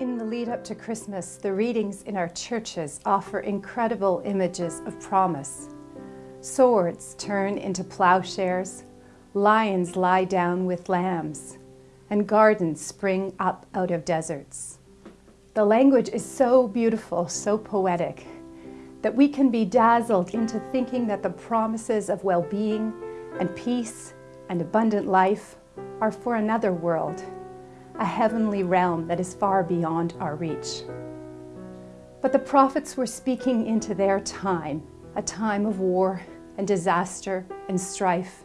In the lead up to Christmas, the readings in our churches offer incredible images of promise. Swords turn into plowshares, lions lie down with lambs, and gardens spring up out of deserts. The language is so beautiful, so poetic, that we can be dazzled into thinking that the promises of well-being and peace and abundant life are for another world a heavenly realm that is far beyond our reach. But the prophets were speaking into their time, a time of war and disaster and strife,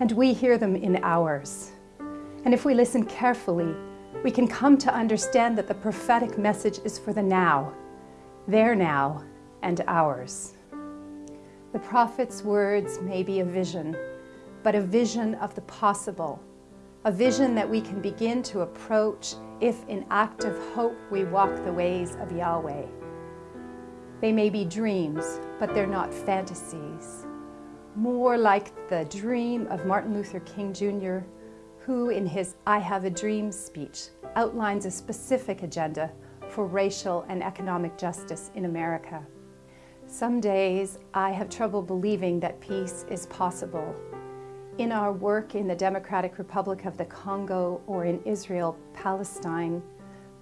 and we hear them in ours. And if we listen carefully, we can come to understand that the prophetic message is for the now, their now and ours. The prophet's words may be a vision, but a vision of the possible, a vision that we can begin to approach if in active hope we walk the ways of Yahweh. They may be dreams, but they're not fantasies. More like the dream of Martin Luther King Jr., who in his I Have a Dream speech outlines a specific agenda for racial and economic justice in America. Some days I have trouble believing that peace is possible in our work in the Democratic Republic of the Congo or in Israel, Palestine,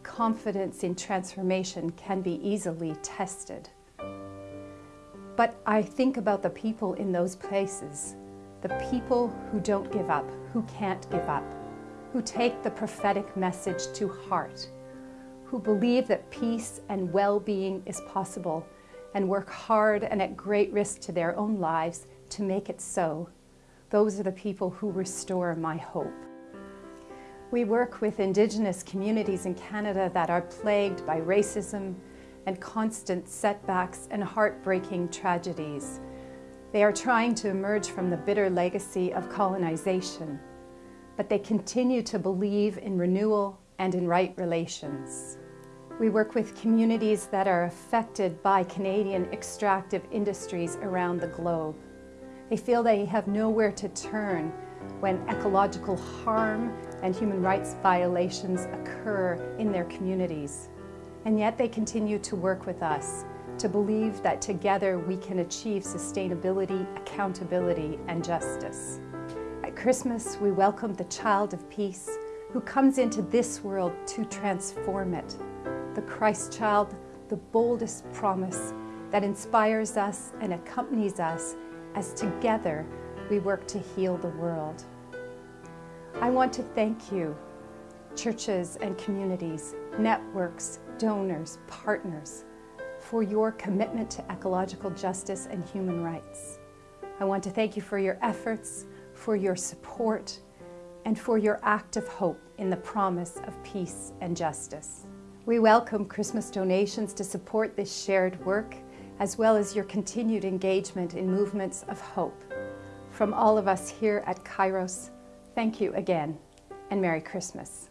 confidence in transformation can be easily tested. But I think about the people in those places, the people who don't give up, who can't give up, who take the prophetic message to heart, who believe that peace and well-being is possible and work hard and at great risk to their own lives to make it so. Those are the people who restore my hope. We work with Indigenous communities in Canada that are plagued by racism and constant setbacks and heartbreaking tragedies. They are trying to emerge from the bitter legacy of colonization, but they continue to believe in renewal and in right relations. We work with communities that are affected by Canadian extractive industries around the globe. They feel they have nowhere to turn when ecological harm and human rights violations occur in their communities. And yet they continue to work with us to believe that together we can achieve sustainability, accountability, and justice. At Christmas, we welcome the child of peace who comes into this world to transform it. The Christ child, the boldest promise that inspires us and accompanies us as together we work to heal the world. I want to thank you, churches and communities, networks, donors, partners, for your commitment to ecological justice and human rights. I want to thank you for your efforts, for your support, and for your act of hope in the promise of peace and justice. We welcome Christmas donations to support this shared work as well as your continued engagement in movements of hope. From all of us here at Kairos, thank you again and Merry Christmas.